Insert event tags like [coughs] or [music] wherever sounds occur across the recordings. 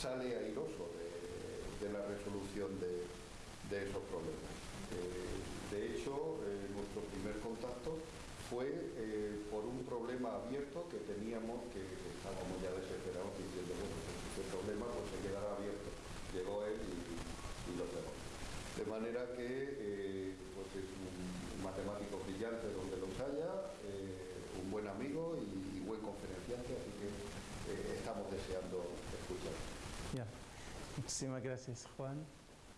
sale airoso de, la resolución de, esos problemas. Eh, de hecho, eh, nuestro primer contacto fue eh, por un problema abierto que teníamos, que, estábamos ya desesperados diciendo, bueno, pues este problema pues se quedará abierto. Llegó él y, lo cerró. De manera que pues es un, matemático brillante donde los haya, un buen amigo y, y buen conferenciante, así que estamos deseando escuchar. Muchísimas gracias, Juan.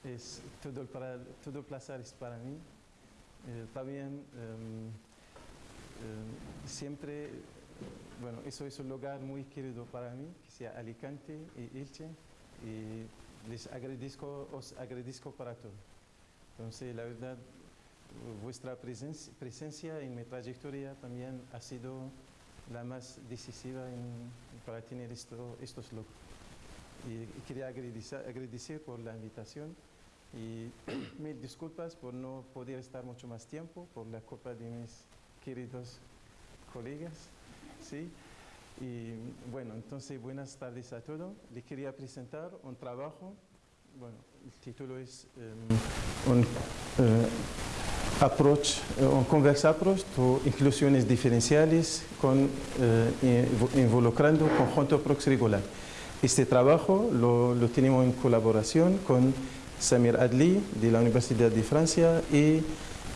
Es todo el, para, todo placer es para mí. Eh, también em, em, siempre, bueno, eso es un lugar muy querido para mí, que sea Alicante y Elche, y les agradezco, os agradezco para todo. Entonces, la verdad, vuestra presencia, en mi trayectoria también ha sido la más decisiva para tener esto, estos logros. Y quería agradecer, por la invitación y [clears throat] mil disculpas por no poder estar mucho más tiempo por la culpa de mis queridos colegas. ¿sí? Y bueno, entonces buenas tardes a todos. Le quería presentar un trabajo, bueno, el título es em, un eh, approach, eh, un converse approach to inclusiones diferenciales con, invo- involucrando conjunto prox regular. Este trabajo lo, lo tenemos en colaboración con Samir Adli de la Universidad de Francia y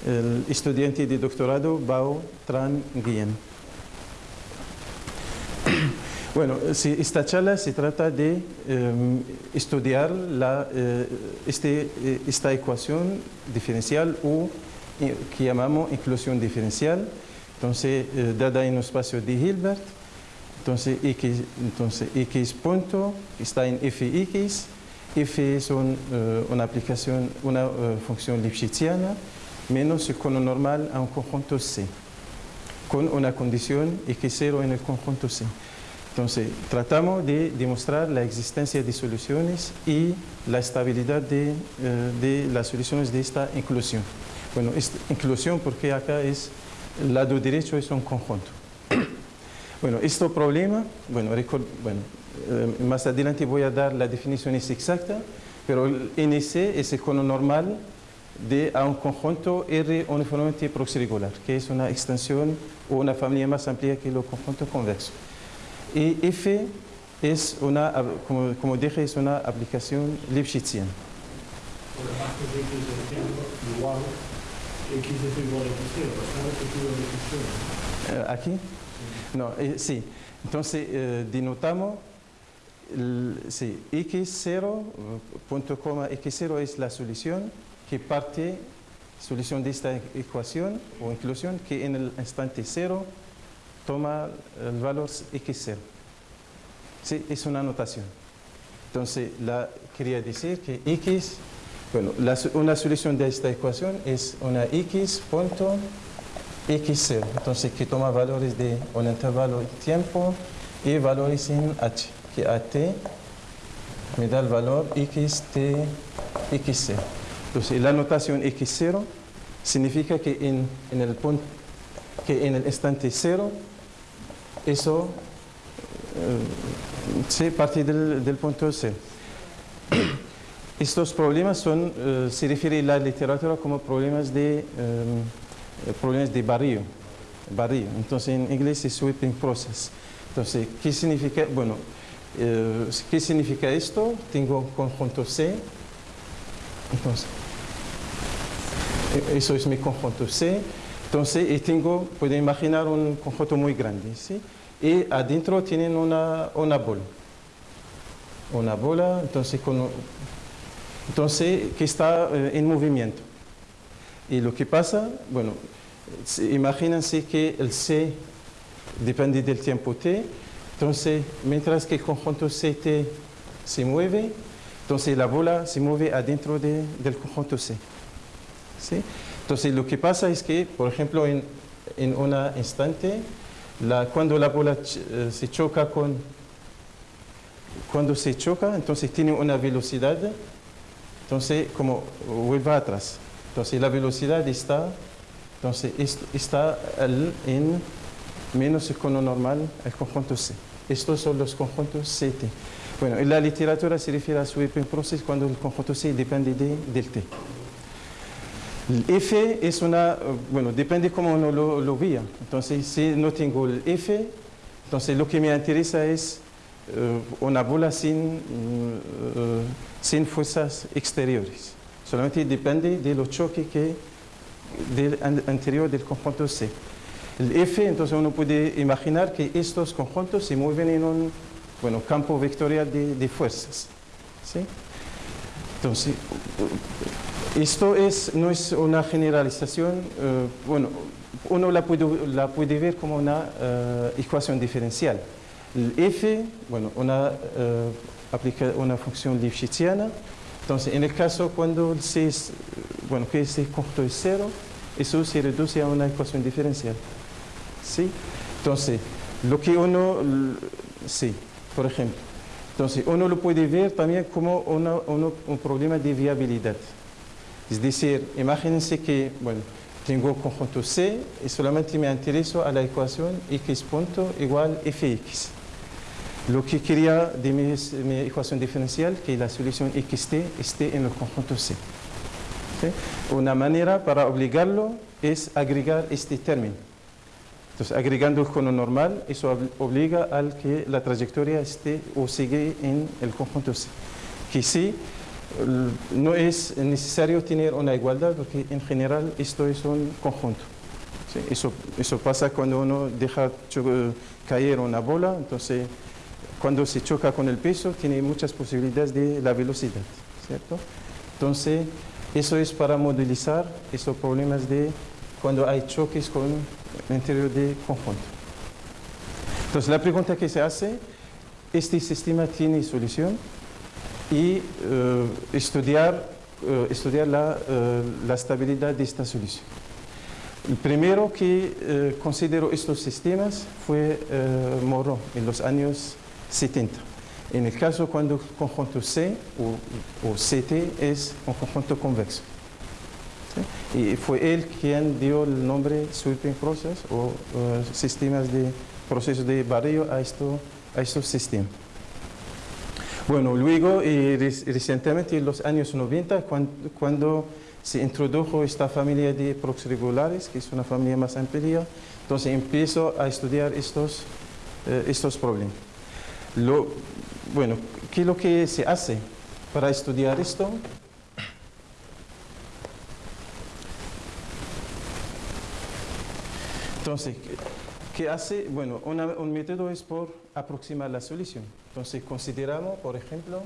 el estudiante de doctorado Bao Tran Nguyen. [coughs] Bueno, esta charla se trata de em, estudiar la, eh, este, eh, esta ecuación diferencial o eh, que llamamos inclusión diferencial, entonces eh, dada en un espacio de Hilbert, entonces x, entonces x punto está en fx, f es eh, una aplicación, una eh, función lipschitziana menos el cono normal a un conjunto C, con una condición x0 en el conjunto C. Entonces, tratamos de demostrar la existencia de soluciones y la estabilidad de, eh, de las soluciones de esta inclusión. Bueno, esta inclusión porque acá es, el lado derecho es un conjunto. Bueno, este problema, bueno, record- bueno, eh, más adelante voy a dar la definición exacta, pero el NC es el cono normal de a un conjunto R uniformemente proxirregular, que es una extensión o una familia más amplia que el conjunto convexo. Y F es una, como dije, es una aplicación Lipschitziana. Por debajo de x de cero igual, x de cero igual a x0, ¿sabes que tú lo Eh, ¿Aquí? No, eh, sí. Entonces, eh, denotamos, el- sí, x0, eh, punto coma x0 es la solución que parte, solución de esta ecuación o inclusión que en el instante 0 toma el valor x0. Sí, es una notación. Entonces, la, quería decir que x, bueno, la una solución de esta ecuación es una x punto x0, entonces que toma valores de un intervalo de tiempo y valores en h, que at me da el valor xt x0. Entonces la notación x0 significa que en, en el punto, que en el instante 0 eso eh, se parte del, del punto 0. Estos problemas son, eh, se refiere la literatura como problemas de, eh, problemas de barrio, barrio. Entonces en inglés es sweeping process. Entonces, ¿qué significa? Bueno, eh, ¿qué significa esto? Tengo un conjunto C. Entonces, eso es mi conjunto C. Entonces, y tengo, pueden imaginar un conjunto muy grande, ¿sí? Y adentro tienen una, una bola. Una bola, entonces que está eh, en movimiento. Y lo que pasa, bueno, imagínense que el C depende del tiempo t, entonces mientras que el conjunto CT se mueve, entonces la bola se mueve adentro de, del conjunto C. ¿Sí? Entonces lo que pasa es que, por ejemplo, en, en un instante, la, cuando la bola eh, se choca con... Cuando se choca, entonces tiene una velocidad, entonces como vuelve atrás. Entonces la velocidad está, entonces está en menos el cono normal, el conjunto C. Estos son los conjuntos CT. Bueno, en la literatura se refiere a sweeping process cuando el conjunto C depende de, del T. El F es una, bueno, depende cómo uno lo, lo vea. Entonces, si no tengo el F, entonces lo que me interesa es uh, una bola sin, uh, sin fuerzas exteriores solamente depende de los choques que del anterior del conjunto C. El F, entonces uno puede imaginar que estos conjuntos se mueven en un bueno, campo vectorial de, de fuerzas. ¿sí? Entonces, esto es, no es una generalización, uh, bueno, uno la puede, la puede, ver como una uh, ecuación diferencial. El F, bueno, una, uh, aplica una función lipschitziana, entonces, en el caso cuando el C es, bueno, que ese conjunto es cero, eso se reduce a una ecuación diferencial. ¿Sí? Entonces, lo que uno, sí, por ejemplo, entonces uno lo puede ver también como uno, un problema de viabilidad. Es decir, imagínense que, bueno, tengo conjunto C y solamente me intereso a la ecuación x punto igual fx. Lo que quería de mi, mi, ecuación diferencial, que la solución xt esté en el conjunto C. Una manera para obligarlo es agregar este término. Entonces, agregando el cono normal, eso obliga al que la trayectoria esté o sigue en el conjunto C. Que sí, no es necesario tener una igualdad, porque en general esto es un conjunto. Eso, eso pasa cuando uno deja caer una bola, entonces cuando se choca con el peso, tiene muchas posibilidades de la velocidad, ¿cierto? Entonces, eso es para modelizar esos problemas de cuando hay choques con el interior de conjunto. Entonces, la pregunta que se hace, ¿este sistema tiene solución? Y uh, estudiar, uh, estudiar la, uh, la, estabilidad de esta solución. El primero que consideró estos sistemas fue Moreau en los años 70. En el caso cuando el conjunto C o, o CT es un conjunto convexo. Y fue él quien dio el nombre sweeping process o uh, sistemas de procesos de barrio a, esto, a estos sistemas. Bueno, luego y recientemente en los años 90, cuando, se introdujo esta familia de prox regulares, que es una familia más amplia, entonces empiezo a estudiar estos, eh, estos problemas. Lo, bueno, ¿qué es lo que se hace para estudiar esto? Entonces, ¿qué hace? Bueno, una, un método es por aproximar la solución. Entonces, consideramos, por ejemplo,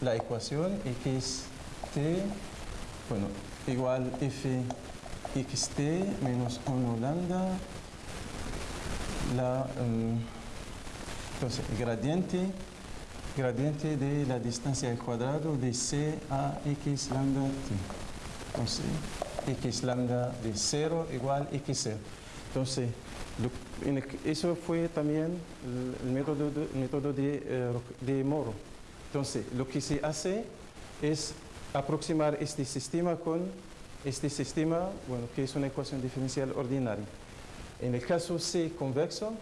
la ecuación xt, bueno, igual f xt menos 1 lambda, la... Um, entonces, gradiente, gradiente de la distancia al cuadrado de c a x lambda t. Entonces, x lambda de 0 igual x0. Entonces, eso fue también el, método, de, método de, uh, de Moro. Entonces, lo que se hace es aproximar este sistema con este sistema, bueno, que es una ecuación diferencial ordinaria. En el caso C convexo,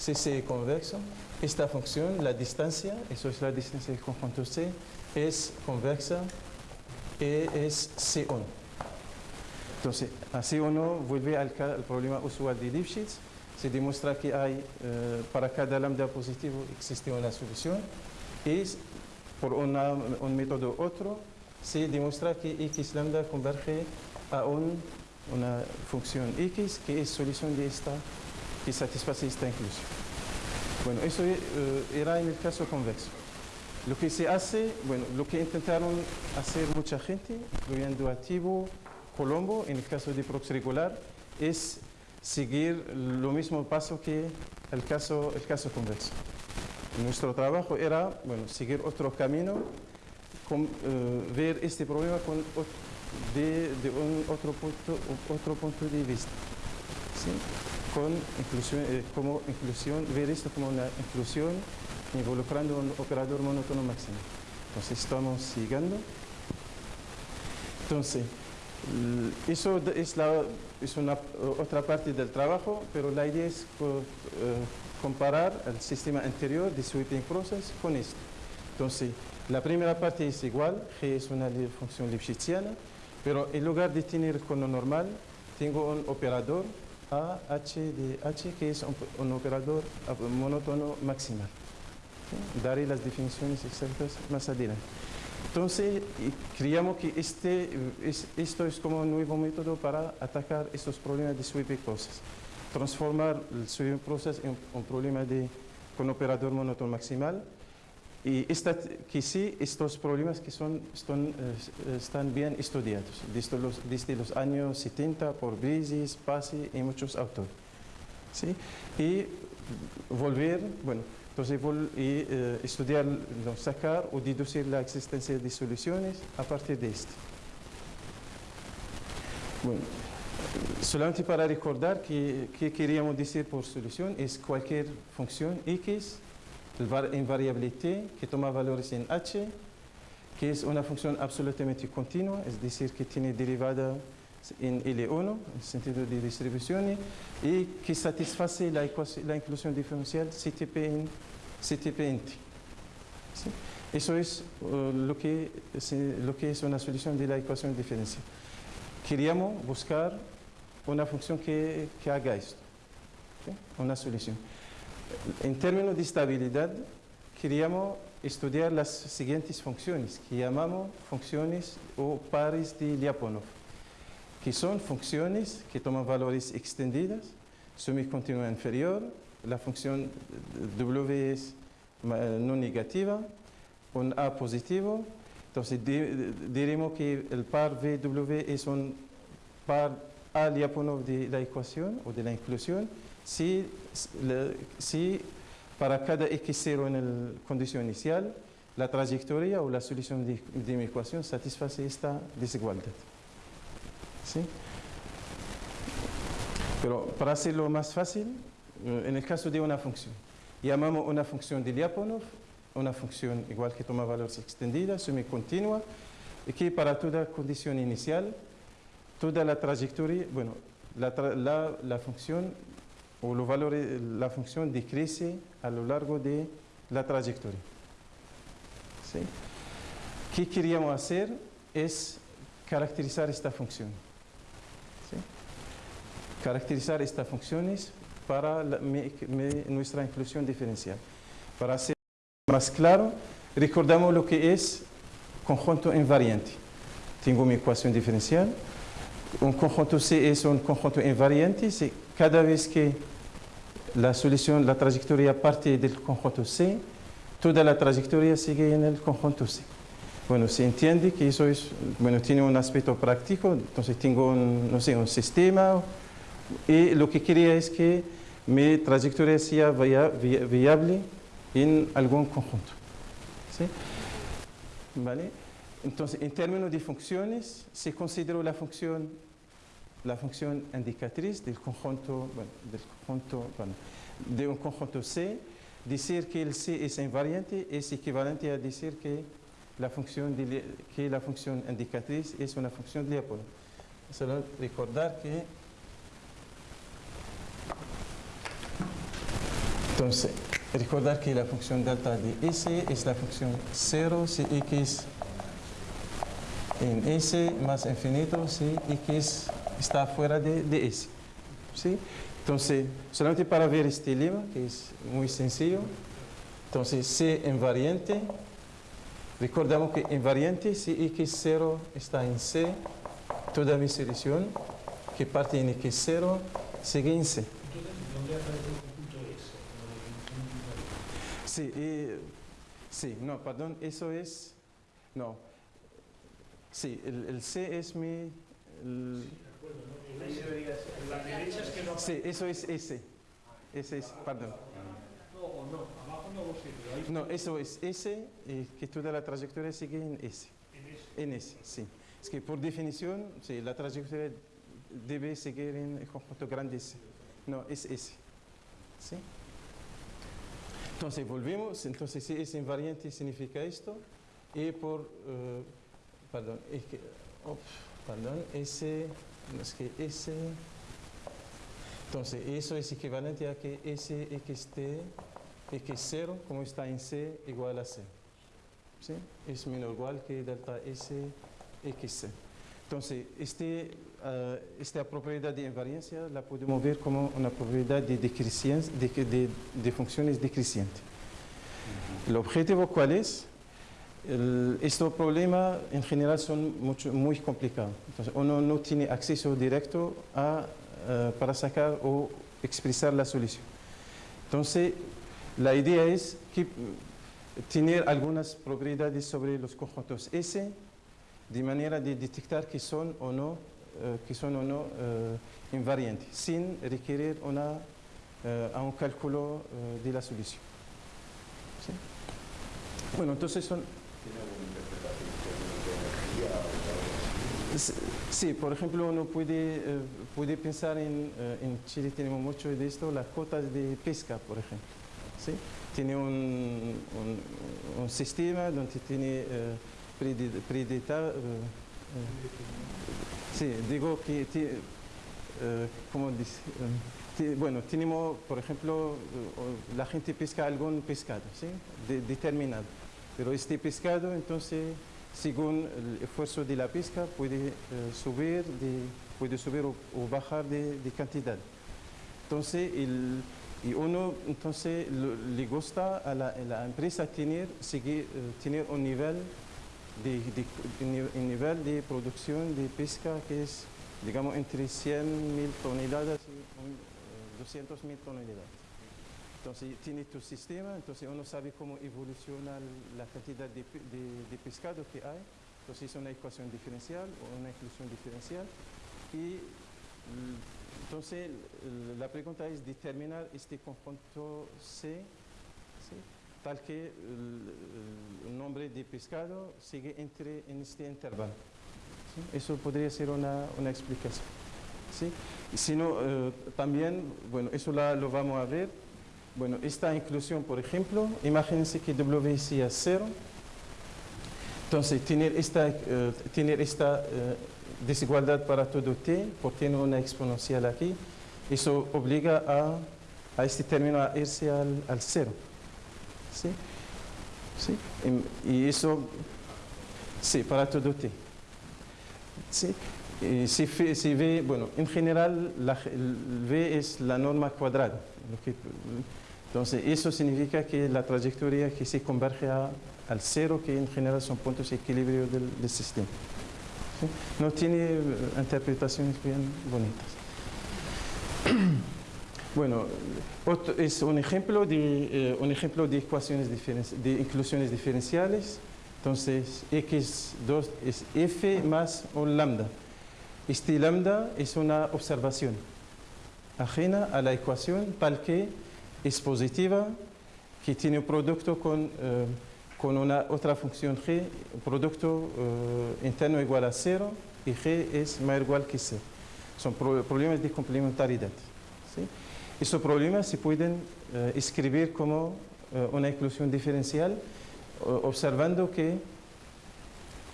CC convexo, esta función, la distancia, eso es la distancia del conjunto C, es convexa y es C1. Entonces, a C1 vuelve al, al problema usual de Lipschitz, se demuestra que hay, eh, para cada lambda positivo existe una solución. Y por una, un método otro se demuestra que x lambda converge a un- una función x que es solución de esta, que satisface esta inclusión. Bueno, eso eh, era en el caso convexo. Lo que se hace, bueno, lo que intentaron hacer mucha gente, incluyendo a Colombo, en el caso de prox regular, es seguir lo mismo paso que el caso, el caso convexo. Nuestro trabajo era, bueno, seguir otro camino, eh, ver este problema con de, otro punto, otro punto de vista. ¿sí? Con inclusión, eh, como inclusión, ver esto como una inclusión involucrando un operador monótono máximo. Entonces estamos siguiendo. Entonces, eso es, la, es una otra parte del trabajo, pero la idea es co- eh, comparar el sistema anterior de sweeping process con esto. Entonces, la primera parte es igual, G es una función lipschitziana, pero en lugar de tener cono normal, tengo un operador A, H de H, que es un, operador monótono maximal. ¿sí? Daré las definiciones exactas más adelante. Entonces, creíamos que este, es- esto es como un nuevo método para atacar estos problemas de sweeping process. Transformar el sweeping process en un problema de, con operador monótono maximal. Y esta, que sí, estos problemas que son, están, eh, están bien estudiados desde los, desde los años 70 por Brisis, Pasi y muchos autores. ¿sí? Y volver, bueno, entonces vol- y, eh, estudiar, no, sacar o deducir la existencia de soluciones a partir de esto. Bueno, solamente para recordar que, que queríamos decir por solución es cualquier función x el var- en variable t que toma valores en h, que es una función absolutamente continua, es decir, que tiene derivada en L1, en sentido de distribución, y que satisface la, la inclusión diferencial CTP en, CTP en T. ¿Sí? Eso es eh, lo, que, se- lo que es una solución de la ecuación diferencial. Queríamos buscar una función que, que haga esto, ¿sí? una solución. En términos de estabilidad, queríamos estudiar las siguientes funciones, que llamamos funciones o pares de Lyapunov, que son funciones que toman valores extendidas, semicontinua inferior, la función W es no negativa, un A positivo, entonces di- di- diremos que el par VW es un par A Lyapunov de la ecuación o de la inclusión, si, si para cada x0 en la condición inicial, la trayectoria o la solución de, de mi ecuación satisface esta desigualdad. ¿Sí? Pero para hacerlo más fácil, eh, en el caso de una función, llamamos una función de Lyapunov, una función igual que toma valores extendidas, semicontinua, y que para toda condición inicial, toda la trayectoria, bueno, la, la- la función o los valores, la función decrece a lo largo de la trayectoria. ¿Sí? ¿Qué queríamos hacer? Es caracterizar esta función. ¿Sí? Caracterizar estas funciones para nuestra inclusión diferencial. Para hacer más claro, recordamos lo que es conjunto invariante. Tengo mi ecuación diferencial. Un conjunto C es un conjunto invariante. Cada vez que la solución, la trayectoria parte del conjunto C, toda la trayectoria sigue en el conjunto C. Bueno, se entiende que eso es, bueno, tiene un aspecto práctico, entonces tengo un, no sé, un sistema y lo que quería es que mi trayectoria sea via- via- viable en algún conjunto. ¿sí? ¿Vale? Entonces, en términos de funciones, se consideró la función, la función indicatriz del conjunto, bueno, del conjunto, bueno, de un conjunto C. Decir que el C es invariante es equivalente a decir que la función, que la función indicatriz es una función de Lyapunov. Solo recordar que Entonces, recordar que la función delta de S es la función 0 si x en S más infinito si x está fuera de, de S. ¿Sí? Entonces, solamente para ver este lema, que es muy sencillo, entonces C invariante Recordamos que invariante, si x0 está en C, toda mi solución que parte en x0 sigue en C. Sí, y- sí, no, perdón, eso es, no. Sí, el, el C es mi, Sí, eso es S. Ese es, perdón. No, o no, abajo no lo sé, pero ahí No, eso es S, y que toda la trayectoria sigue en S. en S, sí. Es que por definición, sí, la trayectoria debe seguir en el conjunto grande S. No, es S. ¿Sí? Entonces, volvemos. Entonces, si es invariante, significa esto. Y por, eh, perdón, es que, perdón, S, es que S, entonces, eso es equivalente a que S, XT, X0, como está en C, igual a C. ¿sí? es menor o igual que delta S X. Entonces, este, ah, esta propiedad de invariancia la podemos ver como una propiedad de, de, de- de funciones decrecientes. El objetivo cuál es? El- estos problemas en general son mucho, muy complicados. Entonces, uno no tiene acceso directo a, ah, para sacar o expresar la solución. Entonces, la idea es que tener algunas propiedades sobre los conjuntos S de manera de detectar que son o no, eh, que son o no eh, invariantes, sin requerir una, a un cálculo de la solución. ¿Sí? Bueno, entonces son... ¿Tiene alguna interpretación en términos de energía o algo así? s- Sí, por ejemplo, uno puede, eh, puede pensar en, eh, en Chile tenemos mucho de esto, las cotas de pesca, por ejemplo. ¿sí? Tiene un, un- sistema donde tiene eh, predeta- eh, sí, digo que, ¿cómo dice? Bueno, tenemos, por ejemplo, la gente pesca algún pescado, ¿sí? De- determinado. Pero este pescado, entonces, según el esfuerzo de la pesca, puede eh, subir, de, puede subir o, bajar de, cantidad. Entonces, el- y uno entonces lo- le gusta a la, empresa tener, seguir, eh, tener un nivel de, de- nivel de producción de pesca que es, digamos, entre 100.000 toneladas y 200.000 toneladas. Entonces, tiene tu sistema, entonces uno sabe cómo evoluciona la cantidad de, de- de pescado que hay. Entonces, es una ecuación diferencial o una inclusión diferencial. Y entonces, la pregunta es determinar este conjunto C, tal que el, nombre de pescado sigue entre en este intervalo. ¿sí? Eso podría ser una, una explicación. ¿sí? Y Si no, eh, también, bueno, eso la- lo vamos a ver. Bueno, esta inclusión, por ejemplo, imagínense que W sea cero. Entonces, tener esta, eh, tener esta eh, desigualdad para todo t, porque tiene una exponencial aquí, eso obliga a, a este término a irse al, al cero. ¿Sí? ¿Sí? Y, y eso, sí, para todo t. ¿Sí? Y si, si ve, bueno, en general, la, V es la norma cuadrada. lo entonces, eso significa que la trayectoria que se converge a- al cero, que en general son puntos de equilibrio del, del sistema. ¿Sí? No tiene eh, interpretaciones bien bonitas. [clears throat] Bueno, otro- es un ejemplo de, eh, un ejemplo de ecuaciones de inclusiones diferenciales. Entonces, x2 es f más un lambda. Este lambda es una observación ajena a la ecuación tal que es positiva, que tiene un producto con, eh, con una otra función g, producto eh, interno igual a cero y g es mayor igual que cero. Son pro- problemas de complementariedad. ¿sí? Esos problemas se pueden eh, escribir como una inclusión diferencial observando que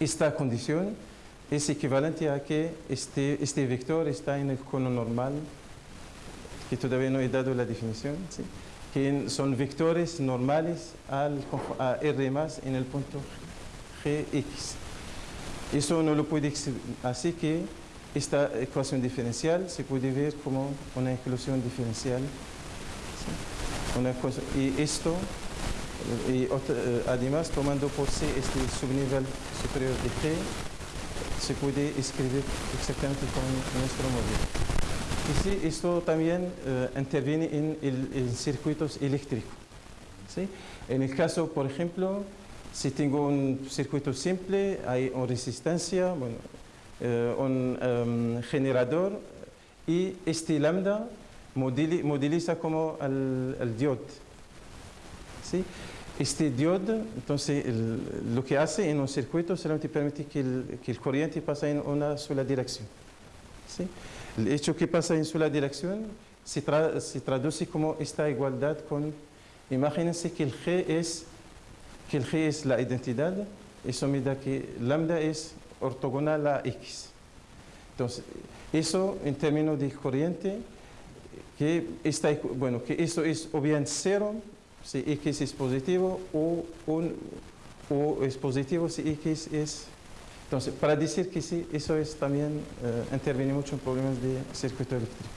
esta condición es equivalente a que este, este vector está en el cono normal, que todavía no he dado la definición, ¿sí? que son vectores normales al, a R más en el punto Gx. Eso no lo puede así que esta ecuación diferencial se puede ver como una inclusión diferencial. y esto y además tomando por sí este subnivel superior de G, se puede escribir exactamente con nuestro móvil. Y sí, esto también eh, interviene en, el- en circuitos eléctricos. ¿sí? En el caso, por ejemplo, si tengo un circuito simple, hay una resistencia, eh, un em, generador y este lambda modeli- modeliza como el, el diode. ¿sí? Este diode, entonces, lo que hace en un circuito solamente permite que el, que el corriente pase en una sola dirección. ¿sí? El hecho que pasa en sola dirección se, tra- se traduce como esta igualdad con, imagínense que el G es, que el G es la identidad, eso me da que lambda es ortogonal a X. Entonces, eso en términos de corriente, que, ecu- bueno, que eso es o bien cero si X es positivo o, o es positivo si X es... Entonces, para decir que sí, eso es también eh, interviene mucho en problemas de circuito eléctrico.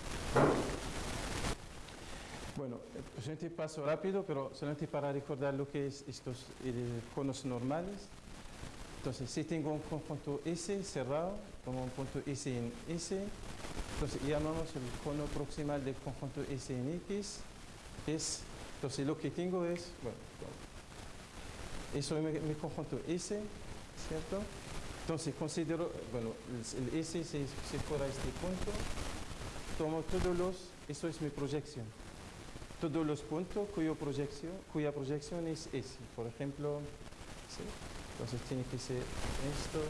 Bueno, eh, solamente paso rápido, pero solamente para recordar lo que es estos eh, conos normales. Entonces, si tengo un conjunto S cerrado, como un punto S en S, entonces llamamos el cono proximal del conjunto S en X, es, entonces lo que tengo es, bueno, eso es mi conjunto S, ¿cierto? Entonces considero, bueno, S si, si fuera este punto, tomo todos los, eso es mi proyección, todos los puntos cuyo proyección, cuya proyección es S, por ejemplo, ¿sí? entonces tiene que ser esto,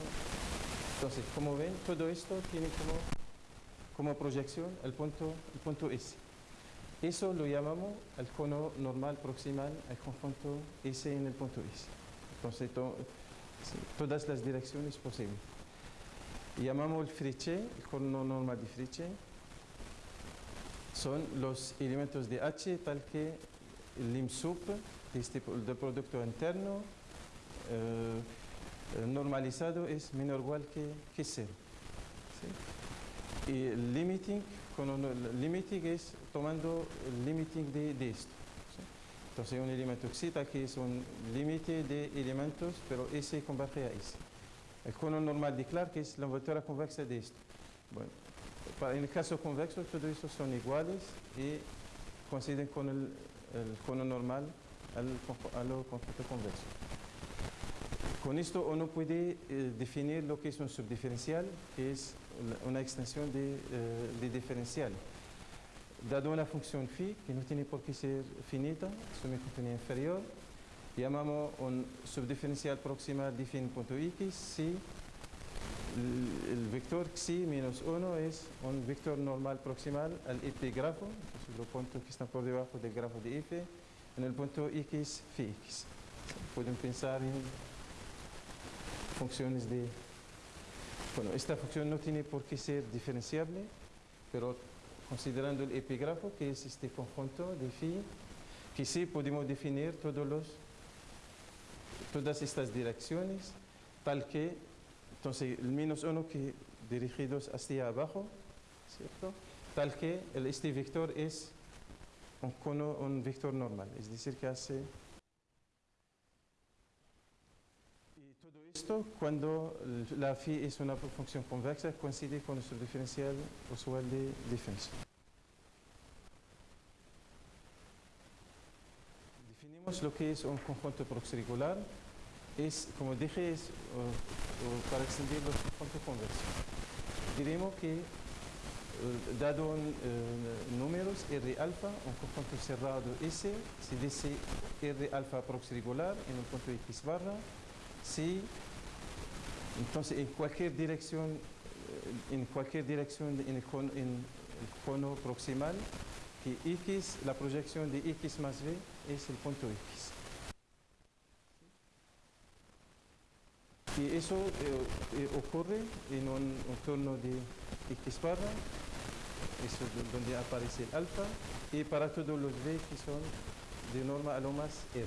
entonces como ven, todo esto tiene como, como proyección el punto, el punto S. Eso lo llamamos el cono normal proximal al conjunto S en el punto S. Entonces, todas las direcciones posibles. Llamamos el Friche, el cono normal de Friche. Son los elementos de H tal que el de este del producto interno eh, eh, normalizado es menor o igual que, que cero. Y el limiting, con el limiting es tomando el limiting de, de esto. Entonces un elemento excita que es un límite de elementos, pero S converge a S. El cono normal de Clark es la envoltura convexa de esto. Bueno, en el caso convexo, todos estos son iguales y coinciden con el, cono normal al, al conjunto convexo. Con esto uno puede eh, definir lo que es un subdiferencial, que es una extensión de, eh, de diferencial. Dado una función phi, que no tiene por qué ser finita, semicontinua inferior, llamamos un subdiferencial proximal de en punto x si el, vector xi menos 1 es un vector normal proximal al epígrafo, entonces los puntos que están por debajo del grafo de f, en el punto x phi x. Pueden pensar en funciones de... Bueno, esta función no tiene por qué ser diferenciable, pero considerando el epígrafo, que es este conjunto de phi, que sí podemos definir todos los, todas estas direcciones, tal que, entonces, el menos 1 que dirigidos hacia abajo, ¿cierto? Tal que el, este vector es un vector normal, es decir, que hace Y todo cuando la phi es una función convexa, coincide con nuestro diferencial usual de defensa. Definimos lo que es un conjunto proxirregular. Es, como dije, es para extender los conjuntos convexos. Diremos que, uh, dado un, uh, números R alfa, un conjunto cerrado S, se dice R alfa proxirregular en un punto X barra, si entonces en cualquier dirección eh, en cualquier dirección en el cono, proximal que x la proyección de x más b es el punto x. Y eso eh, eh, ocurre en un entorno de x barra eso es do- donde aparece el alfa y para todos los b que son de norma a lo más r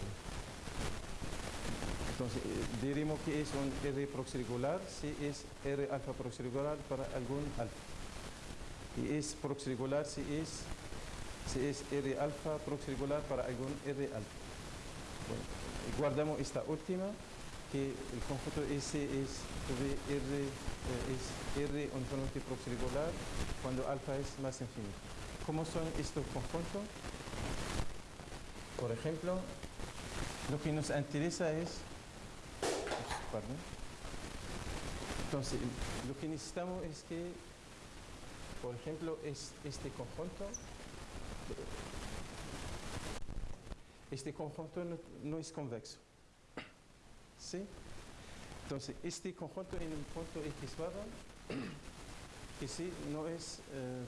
entonces, eh, diremos que es un R proxirregular si es R alfa proxirregular para algún alfa. Y es proxirregular si es, si es R alfa proxirregular para algún R alfa. Guardamos esta última, que el conjunto S es R, eh, es R uniformemente proxirregular cuando alfa es más infinito. ¿Cómo son estos conjuntos? Por ejemplo, lo que nos interesa es... Entonces, lo que necesitamos es que, por ejemplo, es este conjunto este conjunto no, es convexo. ¿Sí? Entonces, este conjunto en un punto X barra, que sí, no es, eh,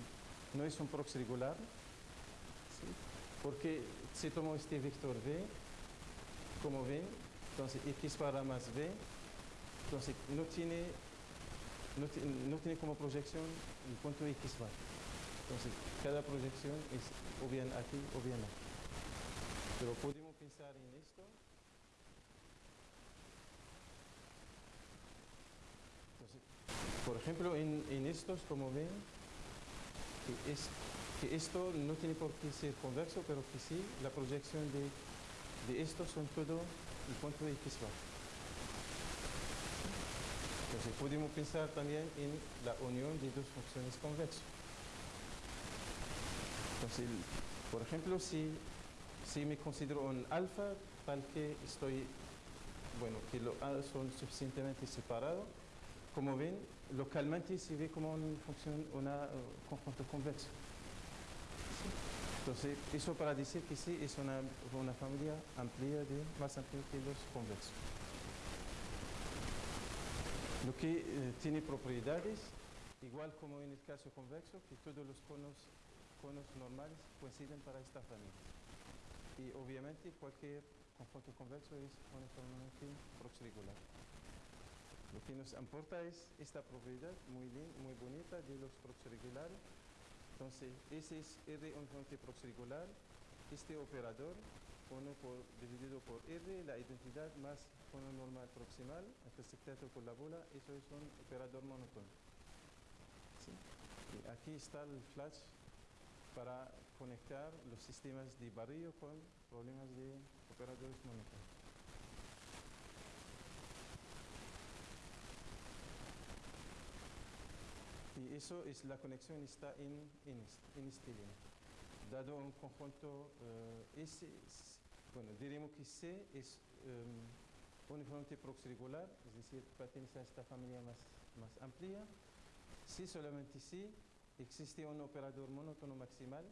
no es un proxy regular, ¿sí? porque si tomo este vector V, como ven, entonces X barra más V, entonces no tiene, no, ti- no tiene como proyección el punto X barra. Entonces, cada proyección es o bien aquí o bien aquí. Pero podemos pensar en esto. Entonces, por ejemplo, en, en estos, como ven, que, es, que esto no tiene por qué ser convexo, pero que sí, la proyección de, de estos son todo el punto X bar. Entonces, podemos pensar también en la unión de dos funciones convexas. Entonces, por ejemplo, si, si me considero un alfa tal que estoy, bueno, que los A son suficientemente separados, como ven, localmente se ve como una función, una conjunto convexo. Entonces, eso para decir que sí es una, una familia amplia de, más amplia que los convexos. Lo que eh, tiene propiedades, igual como en el caso convexo, que todos los conos, conos normales coinciden para esta familia. Y obviamente cualquier conjunto convexo es uniformemente proxirregular. Lo que nos importa es esta propiedad muy, muy bonita de los proxirregulares. Entonces, ese es R uniformemente proxirregular. Este operador, 1 por, dividido por R, la identidad más cono normal proximal, intersectado por la bola, eso es un operador monótono. ¿Sí? Y aquí está el flash para conectar los sistemas de barrio con problemas de operadores monótonos. Y eso es la conexión está en, en, este, en este línea. Dado un conjunto eh, bueno, diremos que C es eh, uniformemente proxirregular, es decir, pertenece a esta familia más, más amplia. Si solamente si existe un operador monótono maximal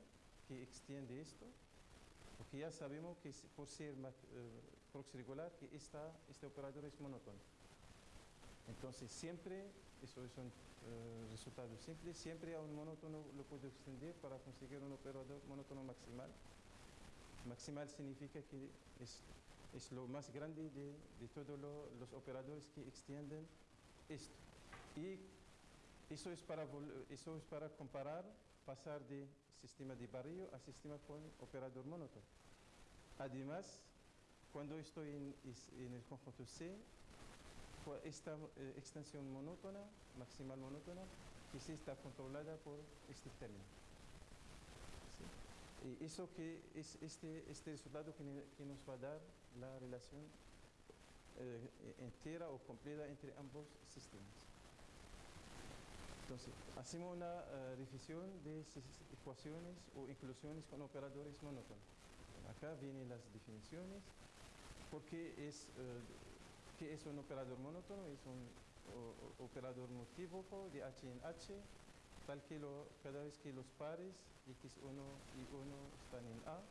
que extiende esto, porque ya sabemos que por ser ma- eh, proxirregular que esta, este operador es monótono. Entonces siempre, eso es un eh, resultado simple, siempre a un monótono lo puedo extender para conseguir un operador monótono maximal. Maximal significa que es, lo más grande de, todos lo- los operadores que extienden esto. Y eso es para, eso es para comparar, pasar de sistema de barrio a sistema con operador monótono. Además, cuando estoy en, el conjunto C, esta eh, extensión monótona, maximal monótona, que sí está controlada por este término. Y eso que es este, este resultado que, nos va a dar la relación eh, entera o completa entre ambos sistemas. Entonces, hacemos una eh, revisión de ecuaciones o inclusiones con operadores monótonos. Acá vienen las definiciones, porque es, eh, ¿qué es un operador monótono? Es un operador multívoco de H en H, tal que lo- cada vez que los pares x1 y 1 están en A,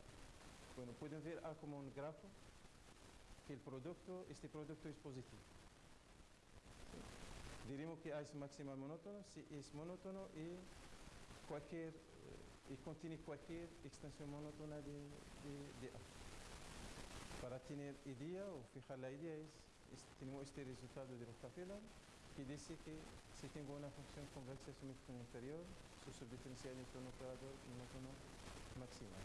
bueno, pueden ver A como un grafo, que el producto, este producto es positivo. ¿sí? Diremos que A es maximal monótono si es monótono y cualquier eh, y contiene cualquier extensión monótona de, de- A. Para tener idea o fijar la idea es, es- tenemos este resultado de Rockefeller que dice que si tengo una función convexa simétrica inferior, su subdiferencial es un operador monótono maximal.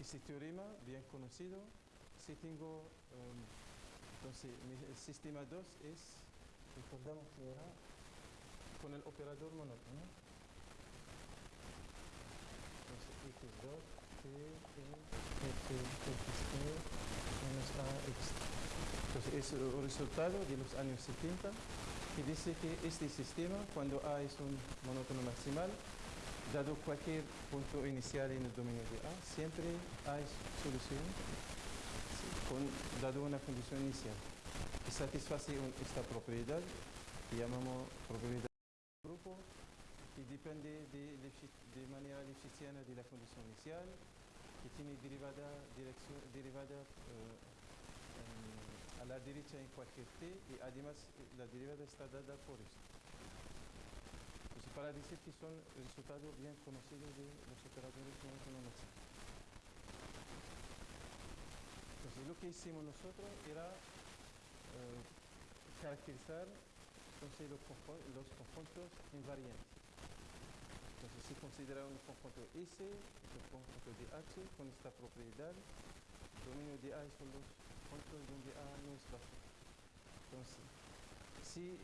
Ese teorema, bien conocido, si tengo, em, entonces el sistema 2 es, recordamos que era con el operador monótono. Entonces x2 F, X, E, menos AX. Entonces es el resultado de los años 70 que dice que este sistema, cuando A es un monótono maximal, dado cualquier punto inicial en el dominio de A, siempre hay solución sí, con, dado una condición inicial que satisface esta propiedad que llamamos propiedad de grupo que depende de, manera lefschitziana de la condición inicial que tiene derivada, derivada eh, la derecha en cualquier t y además eh, la derivada está dada por esto. Entonces, para decir que son resultados bien conocidos de los operadores monótonos Entonces, lo que hicimos nosotros era eh, caracterizar los, conjun- los conjuntos invariantes. Entonces, se considera un conjunto S, un conjunto de H con esta propiedad. El dominio de A son los donde A no es. Entonces, si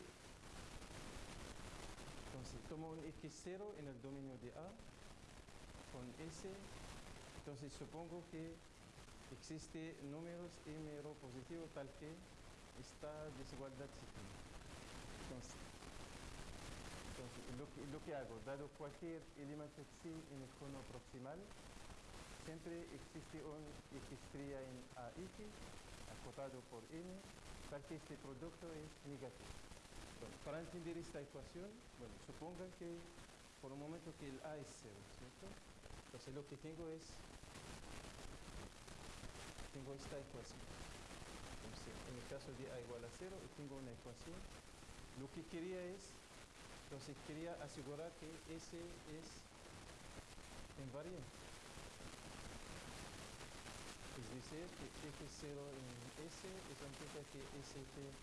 entonces, tomo un X0 en el dominio de A con S, entonces supongo que existe números M rho positivo tal que esta desigualdad se. Entonces, lo que, hago, dado cualquier elemento xi en el cono proximal, siempre existe un x' en AX acotado por n, tal que este producto es negativo. Bueno, para entender esta ecuación, bueno, supongan que por un momento que el A es cero, ¿cierto? Entonces lo que tengo es, tengo esta ecuación. En el caso de A igual a cero, tengo una ecuación. Lo que quería es, entonces quería asegurar que S es invariante. Es decir, que X0 en S, eso implica que ST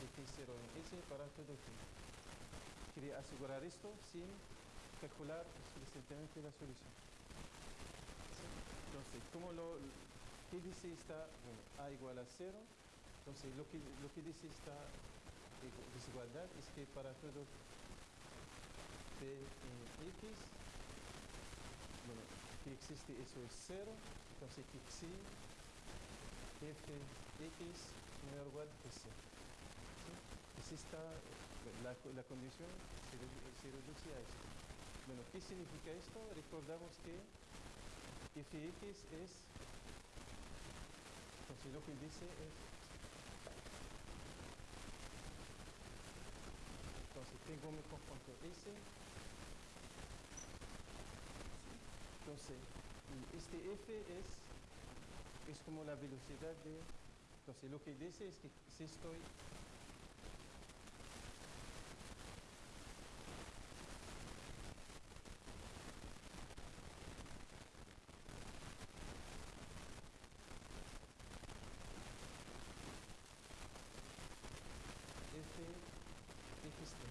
X0 en S para todo tiempo. Quería asegurar esto sin calcular explícitamente la solución. Entonces, ¿cómo lo, ¿qué dice esta? Bueno, A igual a 0. Entonces, lo que, lo que dice esta igu- desigualdad es que para todo P en X, bueno, que existe eso es 0. Entonces, xi f x menor igual que 0. ¿sí? Es esta, eh, la, la condición se, se reduce a esto. Bueno, ¿qué significa esto? Recordamos que fx es, entonces lo que dice es, entonces tengo mi conjunto S, entonces este f es, es como la velocidad de, entonces lo que dice es que si estoy f x t.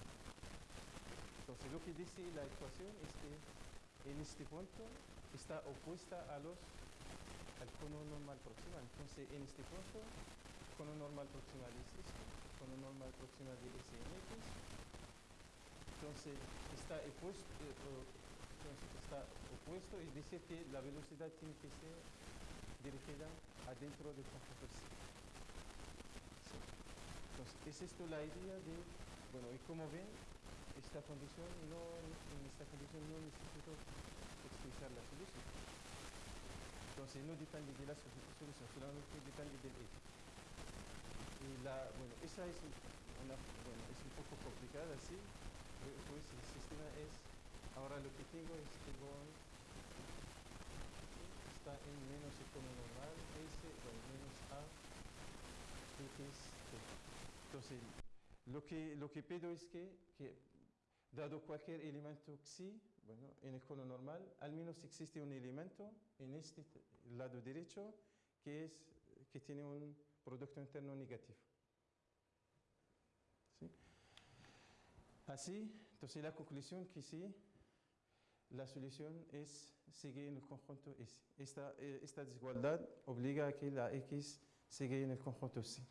Entonces lo que dice la ecuación es que en este punto está opuesta a los al cono normal proximal. Entonces en este punto cono normal proximal es esto, cono normal proximal de S en X. Entonces está opuesto, eh, entonces está opuesto, es decir que la velocidad tiene que ser dirigida adentro del conjunto C. Sí. Entonces, es esto la idea de, bueno, y como ven, esta condición no, en esta condición no necesito expresar la solución. Entonces, no depende de la solu- solución, solamente depende del eje. Y la, bueno, esa es una, bueno, es un poco complicada, sí, pues el sistema es, ahora lo que tengo es que está en menos el cono normal, S, bueno, menos A, X, T. Entonces, lo que, lo que pido es que, que, dado cualquier elemento xi, bueno, en el cono normal, al menos existe un elemento en este lado derecho que, es, que tiene un producto interno negativo. ¿Sí? Así, entonces la conclusión que sí, la solución es sigue en el conjunto S. Esta, eh, esta desigualdad obliga a que la X sigue en el conjunto C.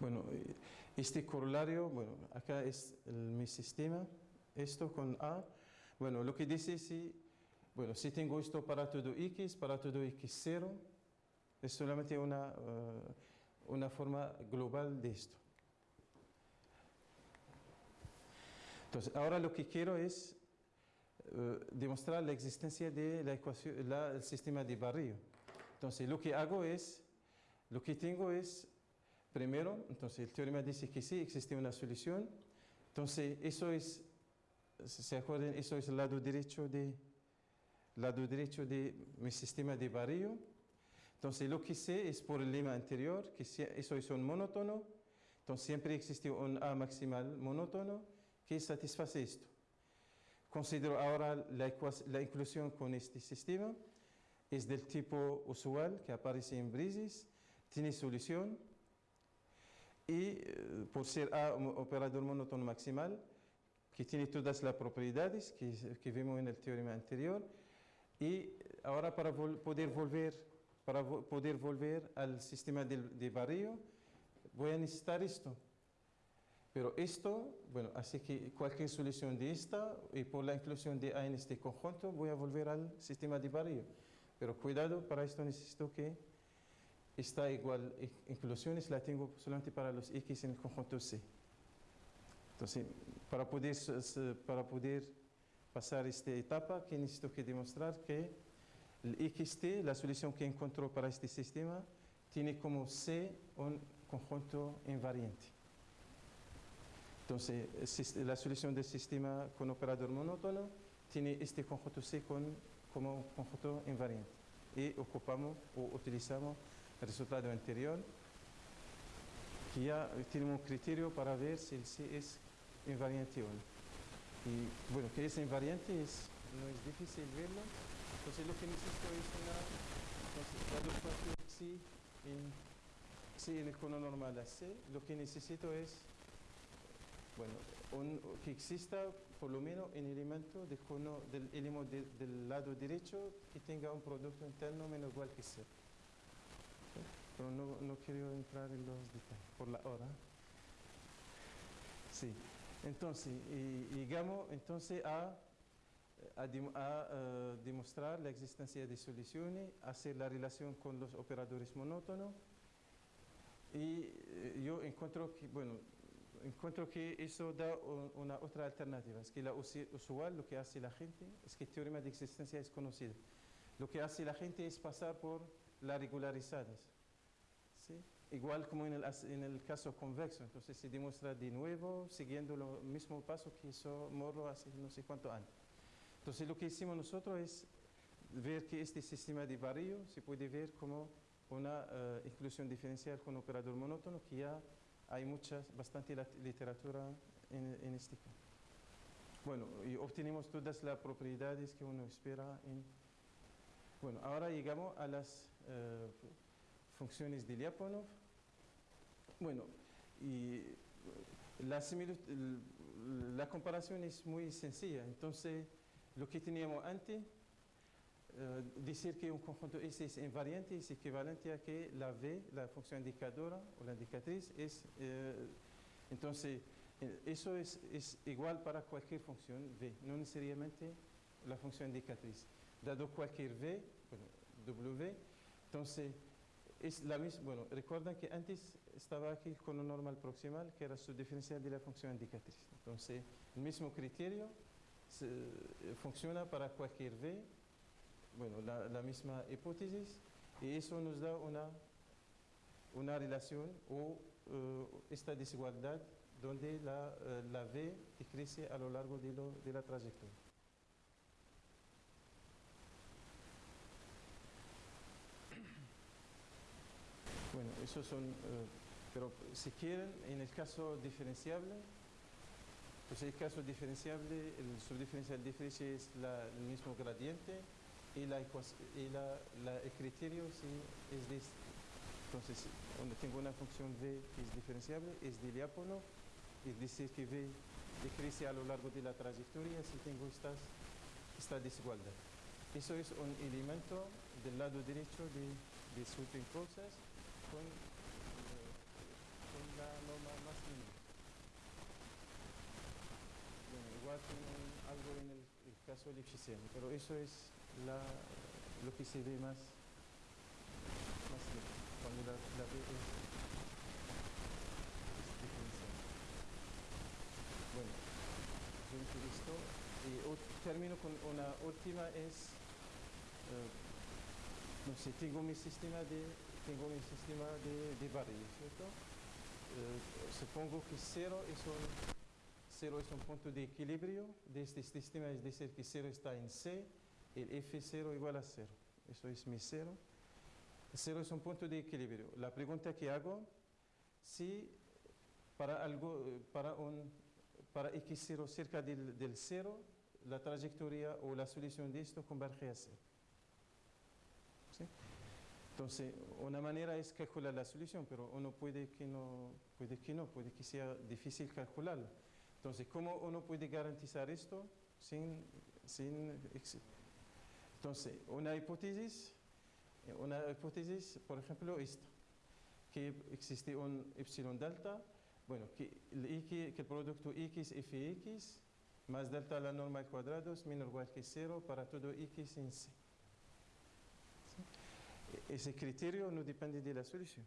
Bueno, eh, este corolario, bueno, acá es el- mi sistema, esto con A. Bueno, lo que dice si Bueno, si tengo esto para todo x, para todo x0, es solamente una, eh, una forma global de esto. Entonces, ahora lo que quiero es eh, demostrar la existencia del de sistema de barrio. Entonces, lo que hago es, lo que tengo es, primero, entonces el teorema dice que sí, existe una solución. Entonces, eso es, ¿se acuerdan? Eso es el lado derecho de, lado derecho de mi sistema de barrio. Entonces, lo que sé es por el lema anterior, que eso es un monótono. Entonces, siempre existe un A maximal monótono que satisface esto. Considero ahora la, la inclusión con este sistema. Es del tipo usual que aparece en Brisis, tiene solución y eh, por ser A un operador monótono maximal, que tiene todas las propiedades que, que vimos en el teorema anterior, y ahora para poder volver, para poder volver al sistema de, de barrio, voy a necesitar esto. Pero esto, bueno, así que cualquier solución de esta y por la inclusión de A en este conjunto voy a volver al sistema de barrio. Pero cuidado, para esto necesito que esta igual inclusiones la tengo solamente para los X en el conjunto C. Entonces, para poder, para poder pasar esta etapa, que necesito que demostrar que el XT, la solución que encontró para este sistema, tiene como C un conjunto invariante. Entonces, la solución del sistema con operador monótono tiene este conjunto C como conjunto invariante. Y ocupamos o utilizamos el resultado anterior, que ya tenemos un criterio para ver si el C es invariante o no. Y bueno, que es invariante es, no es difícil verlo. Entonces, lo que necesito es una. Entonces, C en, C en el cono normal a C, lo que necesito es bueno, que exista por lo menos un elemento del, cono, del, elemento del lado derecho que tenga un producto interno menos igual que cero. Pero no, no, quiero entrar en los detalles por la hora. Sí, entonces, y, llegamos entonces a, a, a, demostrar la existencia de soluciones, hacer la relación con los operadores monótonos. Y eh, yo encuentro que, bueno, encuentro que eso da una otra alternativa. Es que la usual lo que hace la gente es que el teorema de existencia es conocido. Lo que hace la gente es pasar por las regularizadas. ¿sí? Igual como en el, en el, caso convexo. Entonces se demuestra de nuevo siguiendo el mismo paso que hizo Morro hace no sé cuánto años. Entonces lo que hicimos nosotros es ver que este sistema de barrio se puede ver como una uh, inclusión diferencial con operador monótono que ya hay mucha, bastante literatura en, en este campo. Bueno, y obtenemos todas las propiedades que uno espera en... Bueno, ahora llegamos a las uh, funciones de Lyapunov. Bueno, y la, la comparación es muy sencilla. Entonces, lo que teníamos antes Uh, decir que un conjunto S es invariante es equivalente a que la V, la función indicadora o la indicatriz, es. Uh, entonces, eh, eso es, es, igual para cualquier función V, no necesariamente la función indicatriz. Dado cualquier V, bueno, W, entonces es la misma. Bueno, recuerden que antes estaba aquí con un normal proximal que era su diferencial de la función indicatriz. Entonces, el mismo criterio se, funciona para cualquier V bueno, la, misma hipótesis y eso nos da una, una relación o uh, esta desigualdad donde la, uh, la, V crece a lo largo de, lo, de la trayectoria. Bueno, son, uh, pero si quieren, en el caso diferenciable, pues el caso diferenciable, el subdiferencial diferencial es el mismo gradiente, y, la, y la, el criterio sí es de entonces donde tengo una función v que es diferenciable es de Lyapunov es decir que v decrece a lo largo de la trayectoria si tengo estas, esta desigualdad. Eso es un elemento del lado derecho de, de sweeping process con, eh, la norma más mínima bueno, igual tengo algo en el, caso lipschitziano pero eso es la, lo que se ve más, más lejos, cuando la, la B es, es diferencial. Bueno, yo he visto y ot- termino con una última es, eh, no sé, tengo mi sistema de, tengo mi sistema de, de barrio, ¿cierto? Eh, supongo que cero es un, cero es un punto de equilibrio de este sistema, es decir, que cero está en C, el F0 igual a cero. Eso es mi cero. Cero es un punto de equilibrio. La pregunta que hago, si para, algo, eh, para, un, para x0 cerca del, del cero, la trayectoria o la solución de esto converge a cero. Entonces, una manera es calcular la solución, pero uno puede que no, puede que no, puede que sea difícil calcularlo. Entonces, ¿cómo uno puede garantizar esto sin, sin entonces, una hipótesis, una hipótesis, por ejemplo, esta, que existe un epsilon delta, bueno, que el, X, que el producto x fx más delta la norma al cuadrado es menor igual que cero para todo x en C. Ese criterio no depende de la solución,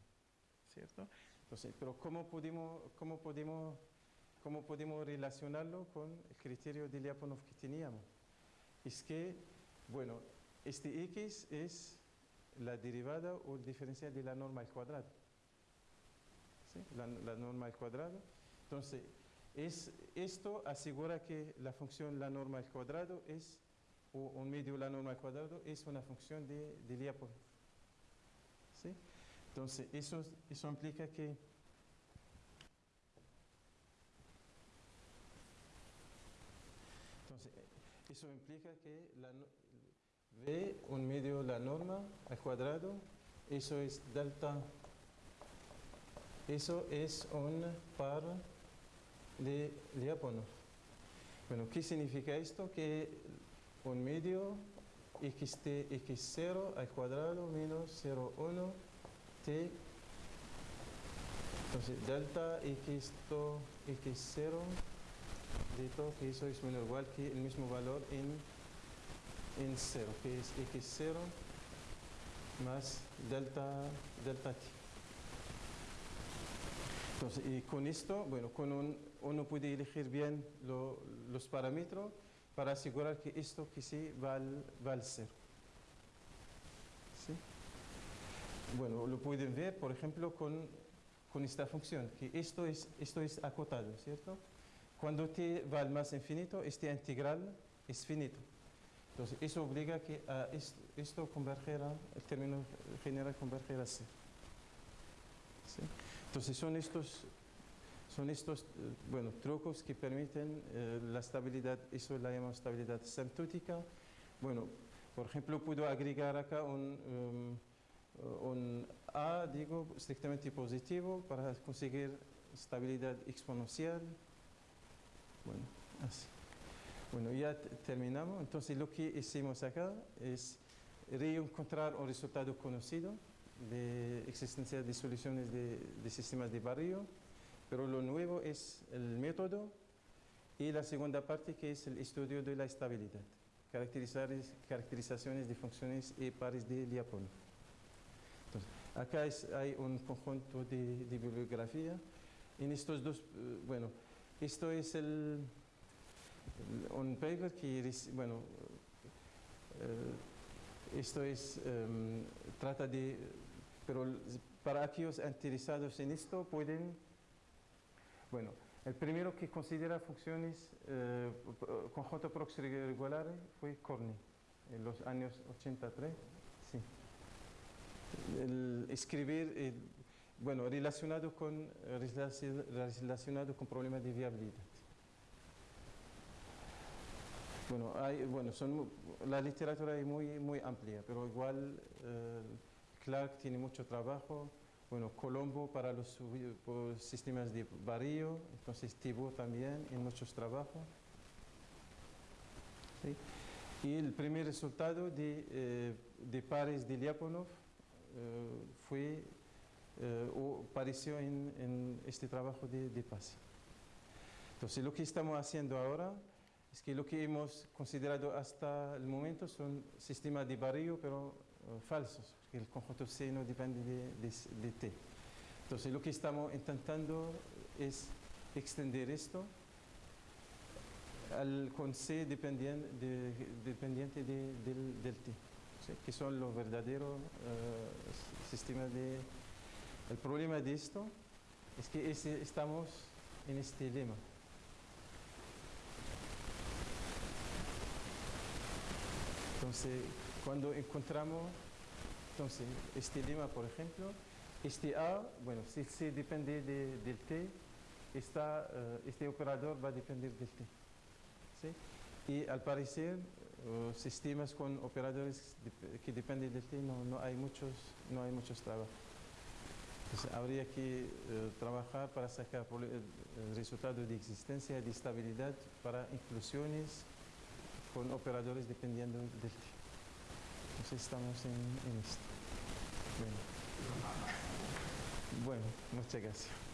¿cierto? Entonces, pero ¿cómo podemos, cómo podemos, cómo podemos relacionarlo con el criterio de Lyapunov que teníamos? Es que, bueno, este x es la derivada o el diferencial de la norma al cuadrado. La norma al cuadrado. Entonces, es, esto asegura que la función la norma al cuadrado es, o un medio la norma al cuadrado, es una función de, de Lyapunov. Entonces, eso, eso implica que Entonces, eso implica que la, V, un medio la norma al cuadrado, eso es delta, eso es un par de Lyapunov. Bueno, ¿qué significa esto? Que un medio xt, x0 al cuadrado menos 0,1 t, entonces delta x to x0 de todo que eso es menor igual que el mismo valor en, en 0, que es x0 más delta, delta t. Entonces, y con esto, bueno, con un, uno puede elegir bien lo- los parámetros para asegurar que esto que sí va al, cero. ¿Sí? Bueno, lo pueden ver, por ejemplo, con, esta función, que esto es, esto es acotado, ¿cierto? Cuando t va al más infinito, este integral es finito. Entonces, eso obliga que a esto, esto convergerá, el término general convergerá a cero. Entonces, son estos, son estos eh, bueno, trucos que permiten eh, la estabilidad, eso la llamamos estabilidad asymptótica. Bueno, por ejemplo, puedo agregar acá un, um, un A, digo, estrictamente positivo para conseguir estabilidad exponencial. Bueno, así. Bueno, ya te- terminamos. Entonces, lo que hicimos acá es reencontrar un resultado conocido de existencia de soluciones de, de sistemas de barrio, pero lo nuevo es el método y la segunda parte que es el estudio de la estabilidad, caracterizar, caracterizaciones de funciones y pares de Lyapunov. Entonces, acá es- hay un conjunto de, de bibliografía. En estos dos, eh, bueno, esto es el, un paper que, bueno, eh, esto es, em, trata de, pero para aquellos interesados en esto pueden, bueno, el primero que considera funciones, eh, conjunto proxy regulares fue Corny, en los años 83, sí. El escribir, eh, bueno, relacionado con, relaci- relacionado con problemas de viabilidad. Bueno, bueno son, la literatura es muy, muy amplia, pero igual eh, Clark tiene mucho trabajo. Bueno, Colombo para los por sistemas de barrio, entonces Thibault también en muchos trabajos. ¿sí? Y el primer resultado de, eh, de pares de Lyapunov eh, fue, eh, o apareció en, en este trabajo de, de. Entonces, lo que estamos haciendo ahora es que lo que hemos considerado hasta el momento son sistemas de barrio, pero falsos, porque el conjunto C no depende de, T. Entonces, lo que estamos intentando es extender esto al con C dependien- de- dependiente de- del, T, que son los verdaderos eh, sistemas de... El problema de esto es que estamos en este lema. Entonces, cuando encontramos entonces, este lema, por ejemplo, este A, bueno, si C depende de- del T, esta, eh, este operador va a depender del T. ¿sí? Y al parecer, eh, sistemas con operadores que dependen del T no, no hay muchos, no hay muchos trabajos. Entonces, habría que eh, trabajar para sacar el, resultado de existencia, de estabilidad para inclusiones con operadores dependiendo del T. Entonces estamos en, en esto. Bueno. bueno, muchas gracias.